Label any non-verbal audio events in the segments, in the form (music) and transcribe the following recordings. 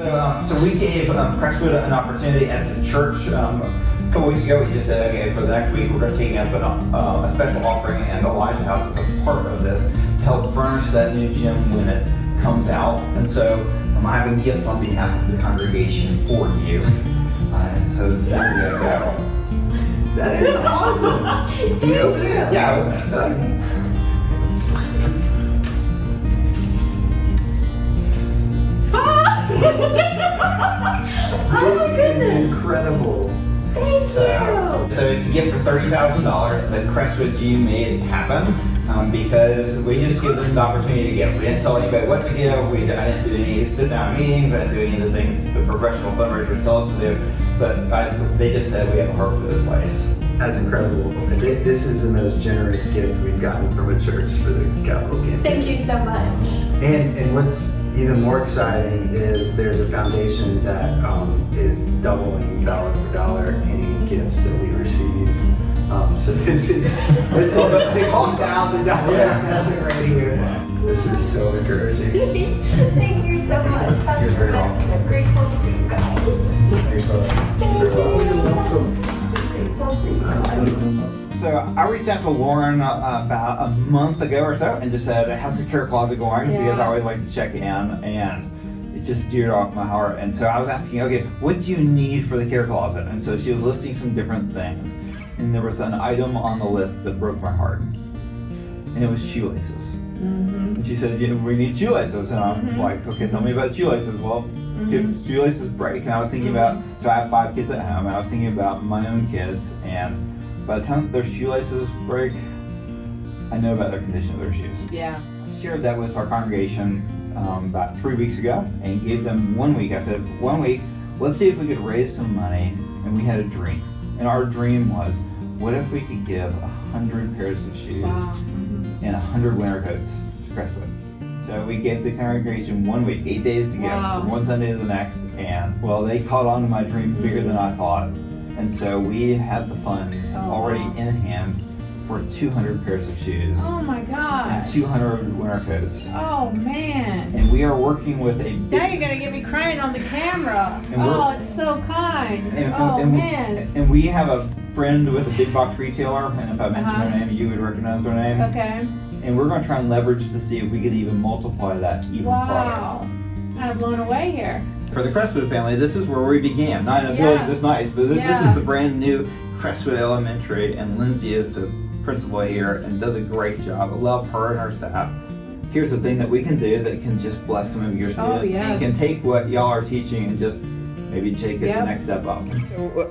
So, um, so we gave um, Crestwood an opportunity as a church. Um, a couple weeks ago, we just said, okay, for the next week, we're going to take up an, uh, a special offering, and Elijah House is a part of this to help furnish that new gym when it comes out. And so um, I have a gift on behalf of the congregation for you. (laughs) Uh, and so there you go. That is awesome. (laughs) Do you it? Yeah, gift for thirty thousand dollars that Crestwood G made happen um, because we just give them the opportunity to give. We didn't tell anybody what to give. We I didn't do any sit down meetings. I didn't do any of the things the professional fundraisers tell us to do. But I, they just said we have a heart for this place. That's incredible. And This is the most generous gift we've gotten from a church for the capital campaign. Thank you so much. And, and what's even more exciting is there's a foundation that um, is doubling dollar for dollar any gifts that we receive. Um, so this is this is the sixty thousand dollar Yeah. right here. This is so encouraging. (laughs) Thank you so much. Pastor You're very welcome. I'm grateful for you guys. Thank You're welcome. you. Grateful for you guys. So I reached out to Lauren uh, about a month ago or so and just said, "How's the care closet going?" Because I always like to check in, and it just dear off my heart. And so I was asking, "Okay, what do you need for the care closet?" And so she was listing some different things, and there was an item on the list that broke my heart, and it was shoelaces. Mm-hmm. And she said, yeah, "We need shoelaces," and I'm Mhm. like, "Okay, tell me about shoelaces." Well, Mm-hmm. kids shoelaces break and i was thinking about so i have five kids at home and i was thinking about my own kids and by the time their shoelaces break i know about the condition of their shoes Yeah. Shared that with our congregation um, about three weeks ago and gave them one week. I said one week let's see if we could raise some money. And we had a dream. And our dream was what if we could give a hundred pairs of shoes Wow. and a hundred winter coats to crestwood? So we gave the congregation one week, eight days to give, Wow. from one Sunday to the next, and well, they caught on to my dream bigger than I thought, and so we have the funds Oh, already in hand for 200 pairs of shoes Oh my and 200 winter coats, Oh man. and we are working with a Now you're gonna get me crying on the camera. Oh, it's so kind. and, Oh and- man. and we have a friend with a big box retailer, and if I mention Uh-huh. their name, you would recognize their name. Okay. And we're going to try and leverage to see if we could even multiply that even Wow. Kind of blown away here. For the Crestwood family, this is where we began. Not in a Yeah. building this nice, but th- this is the brand new Crestwood Elementary, and Lindsay is the principal here and does a great job. I love her and her staff. Here's the thing that we can do that can just bless some of your students Oh, yes. and can take what y'all are teaching and just maybe take it the next step up.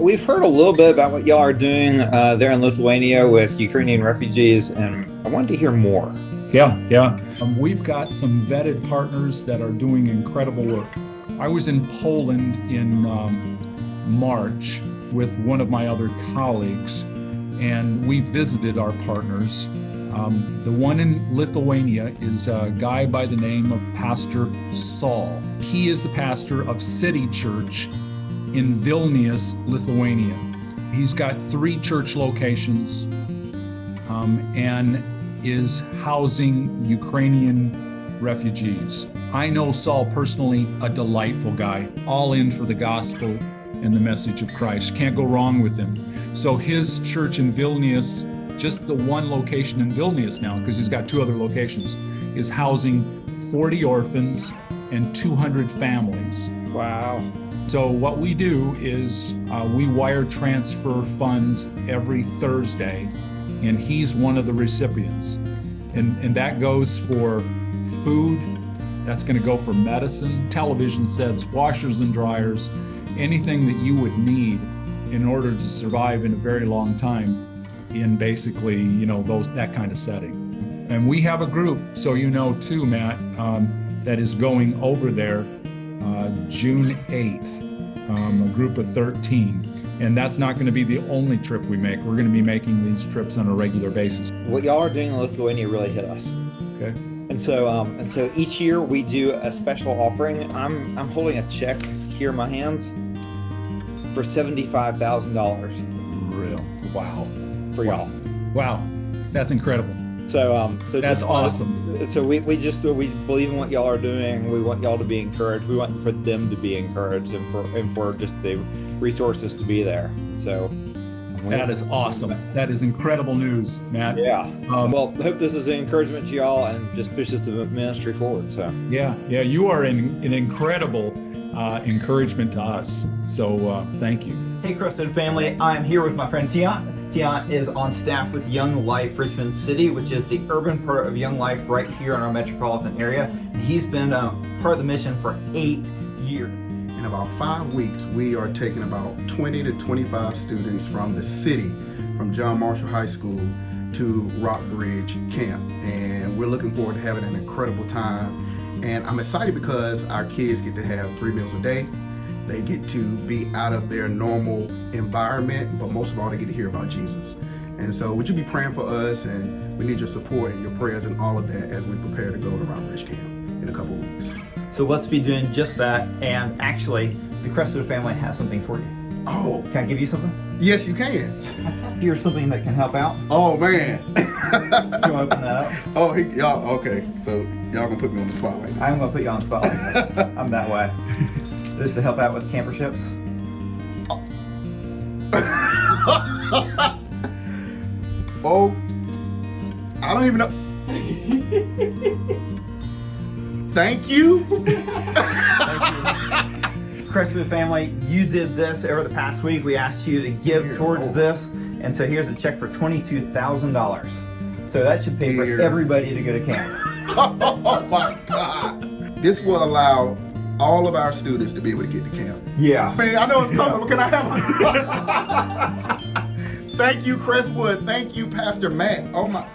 we've heard a little bit about what y'all are doing uh, there in Lithuania with Ukrainian refugees, and I wanted to hear more. Yeah, yeah. Um, we've got some vetted partners that are doing incredible work. I was in Poland in um, March with one of my other colleagues, and we visited our partners. Um, the one in Lithuania is a guy by the name of Pastor Saul. He is the pastor of City Church in Vilnius, Lithuania. He's got three church locations um, and is housing Ukrainian refugees. I know Saul personally, a delightful guy, all in for the gospel and the message of Christ. Can't go wrong with him. So his church in Vilnius, just the one location in Vilnius now, because he's got two other locations, is housing 40 orphans and 200 families. Wow. So what we do is uh, we wire transfer funds every Thursday, and he's one of the recipients. And, and that goes for food, that's going to go for medicine, television sets, washers and dryers, anything that you would need in order to survive in a very long time in basically, you know, those that kind of setting. And we have a group, so you know too, Matt, um, that is going over there uh, June 8th, um, a group of 13. And that's not going to be the only trip we make. We're going to be making these trips on a regular basis. What y'all are doing in Lithuania really hit us. Okay. And so, um, and so each year we do a special offering. I'm I'm holding a check here in my hands for seventy-five thousand dollars Real. Wow. for y'all. Wow. That's incredible. So, um, so That's just wanna- awesome. so we, we just we believe in what y'all are doing. We want y'all to be encouraged. We want for them to be encouraged, and for and for just the resources to be there. So That is awesome. That is incredible news, Matt. Yeah. Um, well, I hope this is an encouragement to y'all and just pushes the ministry forward. So Yeah, yeah, you are an, an incredible uh, encouragement to us. So uh, thank you. Hey, Crestwood family. I'm here with my friend Tian. Tian is on staff with Young Life Richmond City, which is the urban part of Young Life right here in our metropolitan area. He's been uh, part of the mission for eight years. In about five weeks, we are taking about 20 to 25 students from the city, from John Marshall High School to Rockbridge Camp. And we're looking forward to having an incredible time. And I'm excited because our kids get to have three meals a day. They get to be out of their normal environment, but most of all, they get to hear about Jesus. And so, would you be praying for us? And we need your support and your prayers and all of that as we prepare to go to Rockbridge Camp in a couple weeks. So let's be doing just that. And actually, the Crestwood family has something for you. Oh, Can I give you something? yes, you can. (laughs) Here's something that can help out. Oh, man. (laughs) You want to open that up? (laughs) Oh, y'all, okay. So y'all gonna put me on the spot like. I'm going to put you on the spot. like. I'm that way. This is to help out with camper camperships. oh, I don't even know. Thank you. Crestwood family, you did this over the past week. We asked you to give Dear towards Lord. this, and so here's a check for twenty-two thousand dollars. So that should pay for everybody to go to camp. (laughs) oh my God. This will allow all of our students to be able to get to camp. Yeah. See, I know it's comfortable. Can I have one? (laughs) Thank you, Crestwood. Thank you, Pastor Matt. Oh my.